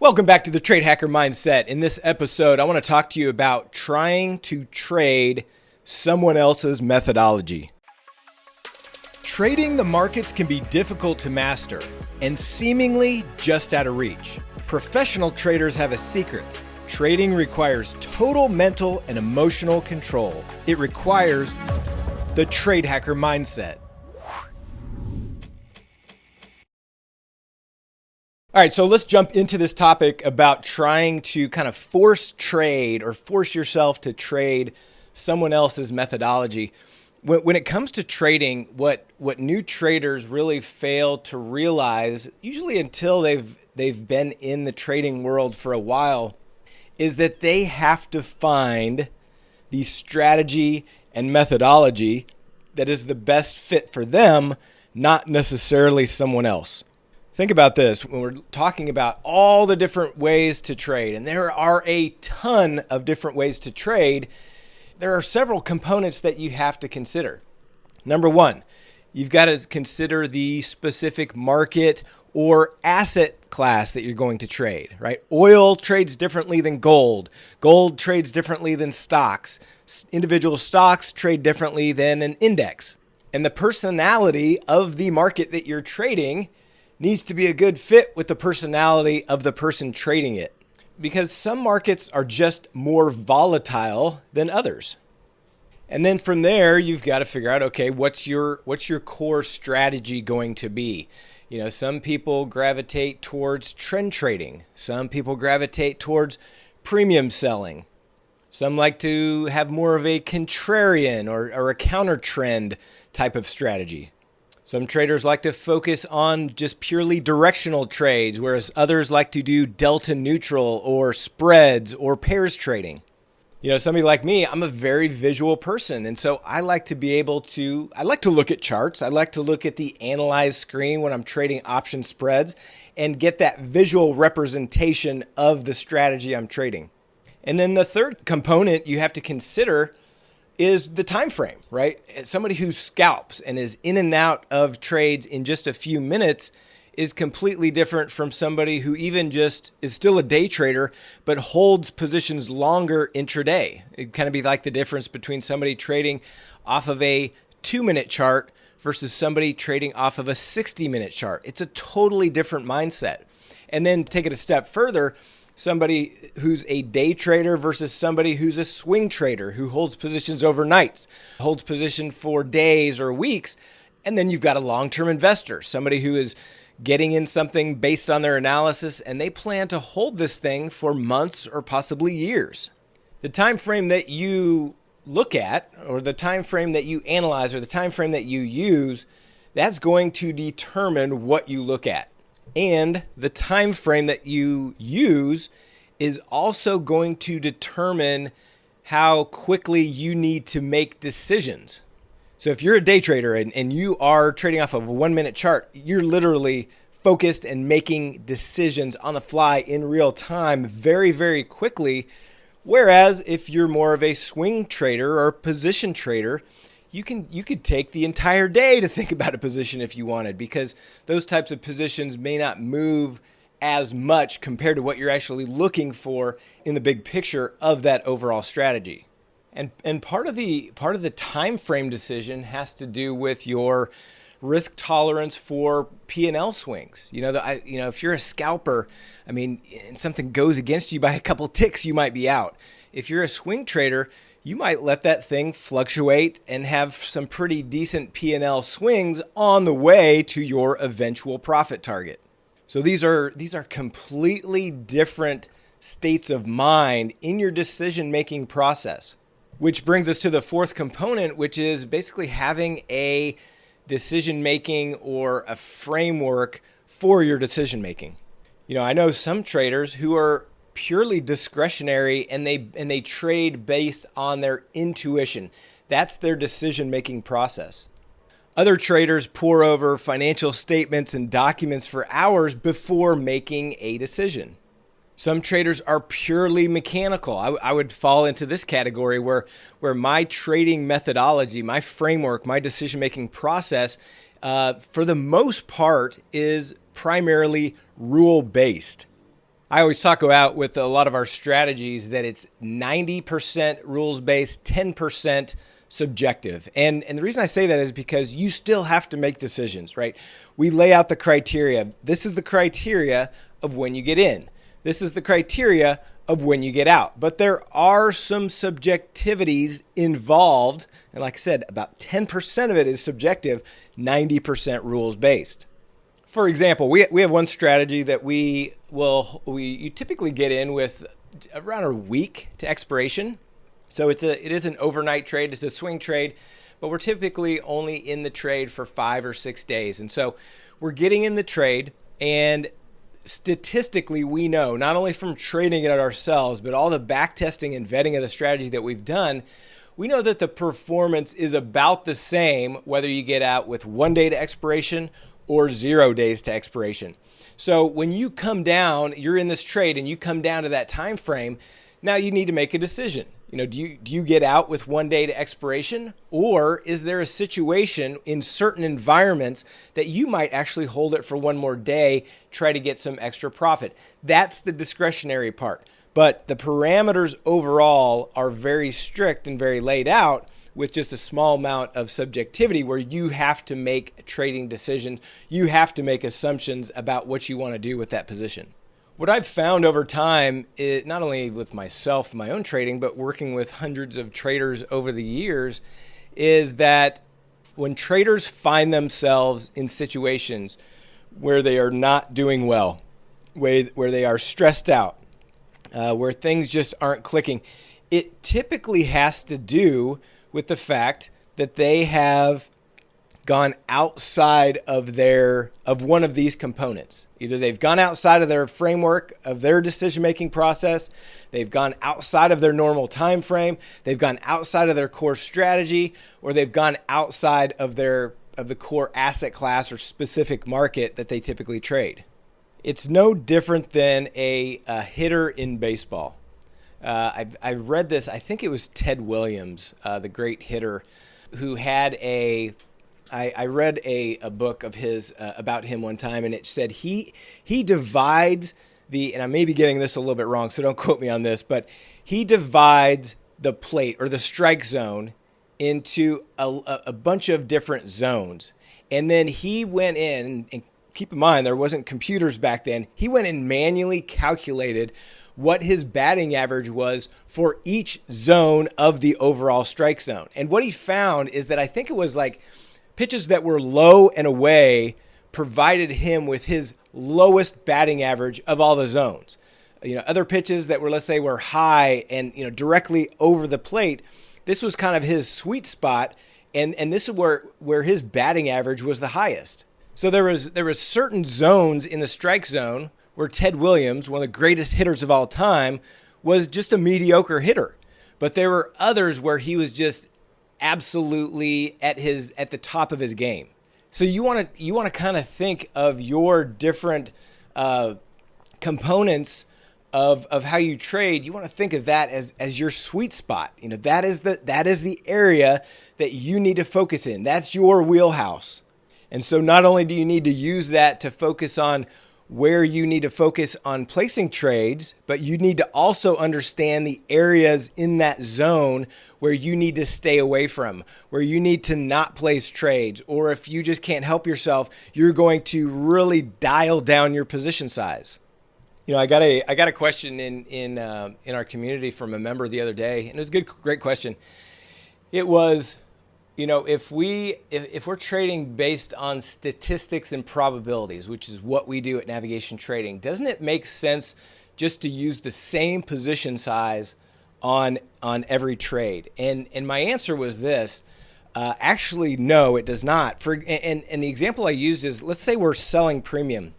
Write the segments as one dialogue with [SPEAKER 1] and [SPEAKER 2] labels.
[SPEAKER 1] Welcome back to the Trade Hacker Mindset. In this episode, I want to talk to you about trying to trade someone else's methodology. Trading the markets can be difficult to master and seemingly just out of reach. Professional traders have a secret. Trading requires total mental and emotional control. It requires the Trade Hacker Mindset. All right, so let's jump into this topic about trying to kind of force trade or force yourself to trade someone else's methodology. When, when it comes to trading, what what new traders really fail to realize, usually until they've they've been in the trading world for a while, is that they have to find the strategy and methodology that is the best fit for them, not necessarily someone else. Think about this when we're talking about all the different ways to trade, and there are a ton of different ways to trade. There are several components that you have to consider. Number one, you've got to consider the specific market or asset class that you're going to trade, right? Oil trades differently than gold. Gold trades differently than stocks. Individual stocks trade differently than an index. And the personality of the market that you're trading needs to be a good fit with the personality of the person trading it because some markets are just more volatile than others. And then from there, you've got to figure out, okay, what's your what's your core strategy going to be? You know, some people gravitate towards trend trading. Some people gravitate towards premium selling. Some like to have more of a contrarian or, or a counter trend type of strategy. Some traders like to focus on just purely directional trades, whereas others like to do delta neutral or spreads or pairs trading. You know, somebody like me, I'm a very visual person. And so I like to be able to, I like to look at charts. I like to look at the analyze screen when I'm trading option spreads and get that visual representation of the strategy I'm trading. And then the third component you have to consider is the time frame, right? Somebody who scalps and is in and out of trades in just a few minutes is completely different from somebody who even just is still a day trader but holds positions longer intraday. It kind of be like the difference between somebody trading off of a 2-minute chart versus somebody trading off of a 60-minute chart. It's a totally different mindset. And then take it a step further, somebody who's a day trader versus somebody who's a swing trader who holds positions overnights, holds position for days or weeks. And then you've got a long-term investor, somebody who is getting in something based on their analysis and they plan to hold this thing for months or possibly years. The time frame that you look at or the time frame that you analyze or the time frame that you use, that's going to determine what you look at and the time frame that you use is also going to determine how quickly you need to make decisions. So if you're a day trader and, and you are trading off of a one minute chart, you're literally focused and making decisions on the fly in real time very, very quickly. Whereas if you're more of a swing trader or position trader, you can you could take the entire day to think about a position if you wanted because those types of positions may not move as much compared to what you're actually looking for in the big picture of that overall strategy. And and part of the part of the time frame decision has to do with your risk tolerance for P&L swings. You know, the, I, you know, if you're a scalper, I mean, and something goes against you by a couple ticks, you might be out. If you're a swing trader, you might let that thing fluctuate and have some pretty decent P&L swings on the way to your eventual profit target. So these are these are completely different states of mind in your decision-making process. Which brings us to the fourth component, which is basically having a decision-making or a framework for your decision-making. You know, I know some traders who are purely discretionary and they and they trade based on their intuition. That's their decision-making process. Other traders pore over financial statements and documents for hours before making a decision. Some traders are purely mechanical. I, I, would fall into this category where, where my trading methodology, my framework, my decision making process, uh, for the most part, is primarily rule based. I always talk about with a lot of our strategies that it's 90% rules based, 10% subjective. And and the reason I say that is because you still have to make decisions, right? We lay out the criteria. This is the criteria of when you get in. This is the criteria of when you get out. But there are some subjectivities involved. And like I said, about 10% of it is subjective, 90% rules based. For example, we, we have one strategy that we will we you typically get in with around a week to expiration. So it's a it is an overnight trade, it's a swing trade, but we're typically only in the trade for 5 or 6 days. And so we're getting in the trade and statistically we know not only from trading it ourselves but all the back testing and vetting of the strategy that we've done we know that the performance is about the same whether you get out with one day to expiration or zero days to expiration so when you come down you're in this trade and you come down to that time frame now you need to make a decision you know, do you do you get out with one day to expiration, or is there a situation in certain environments that you might actually hold it for one more day, try to get some extra profit? That's the discretionary part. But the parameters overall are very strict and very laid out with just a small amount of subjectivity where you have to make trading decisions. You have to make assumptions about what you want to do with that position. What I've found over time, it, not only with myself, my own trading, but working with hundreds of traders over the years, is that when traders find themselves in situations where they are not doing well, where, where they are stressed out, uh, where things just aren't clicking, it typically has to do with the fact that they have gone outside of their of one of these components. Either they've gone outside of their framework of their decision-making process, they've gone outside of their normal time frame, they've gone outside of their core strategy, or they've gone outside of their of the core asset class or specific market that they typically trade. It's no different than a, a hitter in baseball. Uh, I, I read this, I think it was Ted Williams, uh, the great hitter, who had a I, I read a, a book of his uh, about him one time, and it said he he divides the and I may be getting this a little bit wrong, so don't quote me on this, but he divides the plate or the strike zone into a, a bunch of different zones, and then he went in and keep in mind there wasn't computers back then. He went and manually calculated what his batting average was for each zone of the overall strike zone. And what he found is that I think it was like pitches that were low and away provided him with his lowest batting average of all the zones. You know, other pitches that were, let's say, were high and, you know, directly over the plate, this was kind of his sweet spot. And, and this is where, where his batting average was the highest. So there was there was certain zones in the strike zone where Ted Williams, one of the greatest hitters of all time, was just a mediocre hitter. But there were others where he was just absolutely at his at the top of his game. So you want to you want to kind of think of your different uh, components of of how you trade. You want to think of that as as your sweet spot. You know that is the that is the area that you need to focus in. That's your wheelhouse. And so not only do you need to use that to focus on where you need to focus on placing trades, but you need to also understand the areas in that zone where you need to stay away from, where you need to not place trades, or if you just can't help yourself, you're going to really dial down your position size. You know, I got a I got a question in in uh, in our community from a member the other day, and it was a good, great question. It was you know, if we if, if we're trading based on statistics and probabilities, which is what we do at Navigation Trading, doesn't it make sense just to use the same position size on on every trade? And and my answer was this. Uh, actually, no, it does not. For and and the example I used is let's say we're selling premium.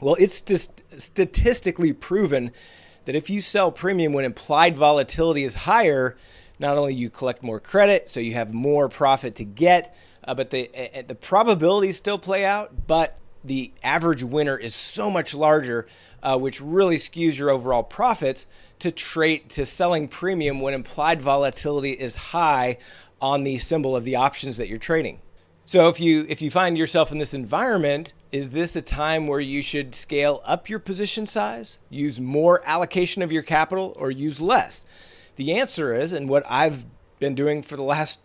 [SPEAKER 1] Well, it's just statistically proven that if you sell premium when implied volatility is higher, not only you collect more credit, so you have more profit to get, uh, but the uh, the probabilities still play out, but the average winner is so much larger, uh, which really skews your overall profits to trade to selling premium when implied volatility is high on the symbol of the options that you're trading. So if you if you find yourself in this environment is this a time where you should scale up your position size, use more allocation of your capital, or use less? The answer is, and what I've been doing for the last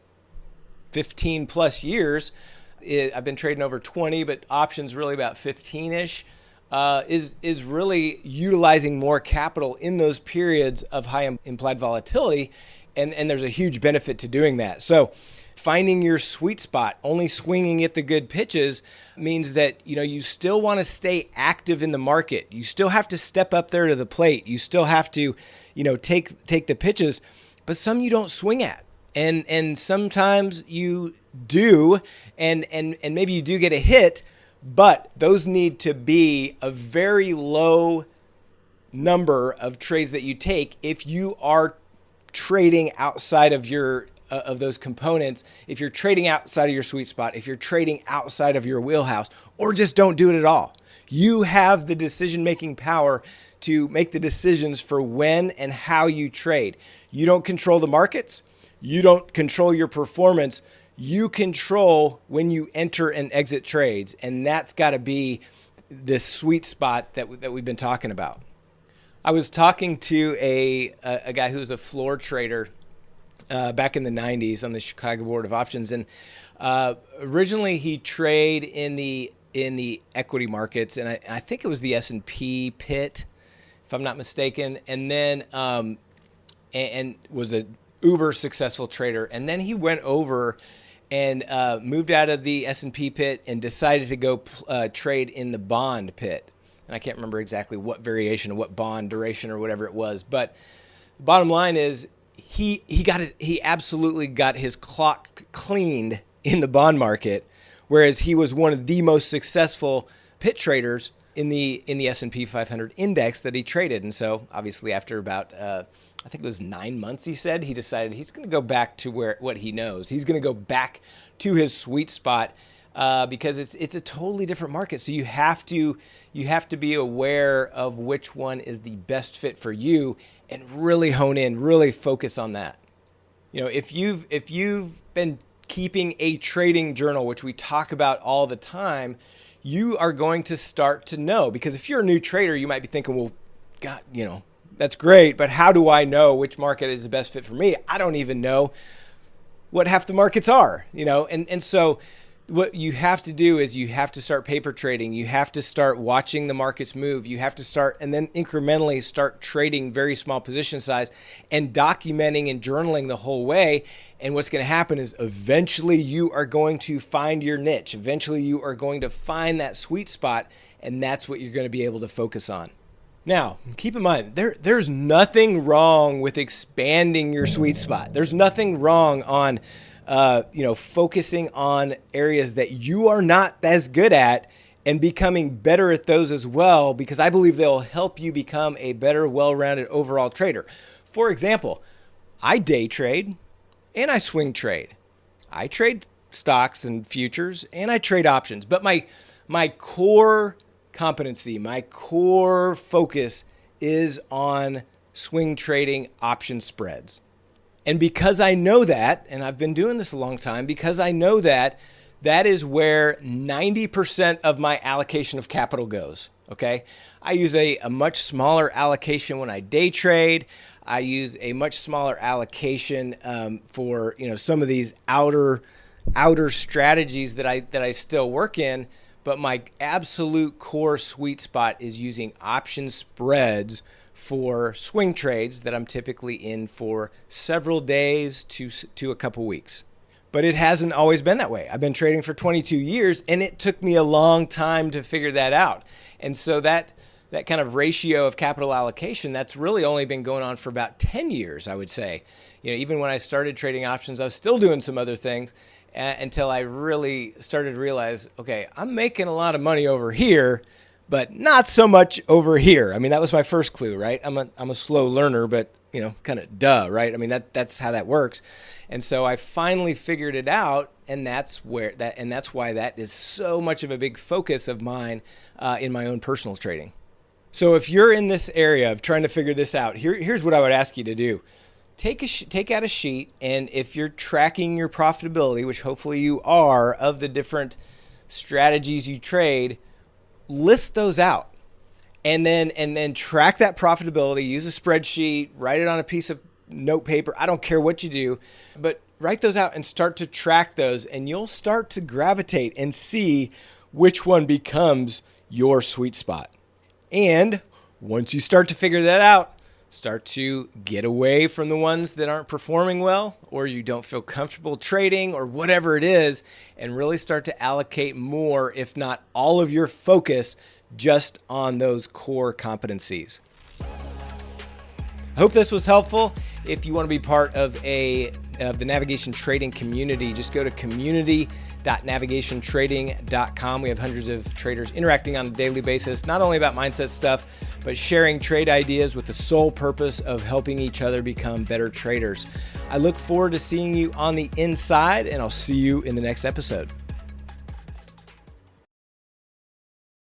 [SPEAKER 1] 15 plus years, it, I've been trading over 20, but options really about 15 ish. Uh, is is really utilizing more capital in those periods of high implied volatility, and and there's a huge benefit to doing that. So finding your sweet spot, only swinging at the good pitches means that you know you still want to stay active in the market. You still have to step up there to the plate. You still have to, you know, take take the pitches, but some you don't swing at. And and sometimes you do and and and maybe you do get a hit, but those need to be a very low number of trades that you take if you are trading outside of your uh, of those components if you're trading outside of your sweet spot, if you're trading outside of your wheelhouse, or just don't do it at all. You have the decision making power to make the decisions for when and how you trade. You don't control the markets, you don't control your performance. You control when you enter and exit trades, and that's got to be this sweet spot that, that we've been talking about. I was talking to a, a, a guy who's a floor trader uh, back in the 90s on the Chicago Board of Options. And uh, originally he traded in the in the equity markets, and I, I think it was the S&P pit, if I'm not mistaken. And then um, and, and, was a uber successful trader. And then he went over and uh, moved out of the S&P pit and decided to go uh, trade in the bond pit. And I can't remember exactly what variation what bond duration or whatever it was, but the bottom line is he he got his, he absolutely got his clock cleaned in the bond market, whereas he was one of the most successful pit traders in the in the S&P 500 index that he traded. And so, obviously, after about uh, I think it was nine months, he said he decided he's going to go back to where what he knows. He's going to go back to his sweet spot uh, because it's it's a totally different market. So you have to you have to be aware of which one is the best fit for you and really hone in, really focus on that. You know, if you've if you've been keeping a trading journal, which we talk about all the time, you are going to start to know because if you're a new trader, you might be thinking, well, God, you know, that's great, but how do I know which market is the best fit for me? I don't even know what half the markets are, you know, and and so what you have to do is you have to start paper trading. You have to start watching the markets move. You have to start and then incrementally start trading very small position size and documenting and journaling the whole way. And what's going to happen is eventually you are going to find your niche. Eventually you are going to find that sweet spot and that's what you're going to be able to focus on. Now, keep in mind, there, there's nothing wrong with expanding your sweet spot. There's nothing wrong on uh, you know, focusing on areas that you are not as good at and becoming better at those as well, because I believe they'll help you become a better, well rounded overall trader. For example, I day trade and I swing trade. I trade stocks and futures and I trade options, but my my core competency, my core focus is on swing trading option spreads. And because I know that, and I've been doing this a long time, because I know that, that is where 90% of my allocation of capital goes. Okay. I use a, a much smaller allocation when I day trade. I use a much smaller allocation um, for you know some of these outer outer strategies that I that I still work in. But my absolute core sweet spot is using option spreads for swing trades that I'm typically in for several days to, to a couple weeks. But it hasn't always been that way. I've been trading for 22 years and it took me a long time to figure that out. And so that that kind of ratio of capital allocation that's really only been going on for about 10 years, I would say. You know, even when I started trading options, I was still doing some other things uh, until I really started to realize, okay, I'm making a lot of money over here but not so much over here. I mean, that was my first clue, right? I'm a I'm a slow learner, but you know, kind of duh, right? I mean, that that's how that works. And so I finally figured it out, and that's where that and that's why that is so much of a big focus of mine uh, in my own personal trading. So if you're in this area of trying to figure this out, here, here's what I would ask you to do. Take, a take out a sheet, and if you're tracking your profitability, which hopefully you are, of the different strategies you trade, list those out and then and then track that profitability use a spreadsheet write it on a piece of note paper i don't care what you do but write those out and start to track those and you'll start to gravitate and see which one becomes your sweet spot. And once you start to figure that out start to get away from the ones that aren't performing well or you don't feel comfortable trading or whatever it is and really start to allocate more if not all of your focus just on those core competencies. I hope this was helpful. If you want to be part of a of the navigation trading community, just go to community.navigationtrading.com. We have hundreds of traders interacting on a daily basis, not only about mindset stuff, but sharing trade ideas with the sole purpose of helping each other become better traders. I look forward to seeing you on the inside, and I'll see you in the next episode.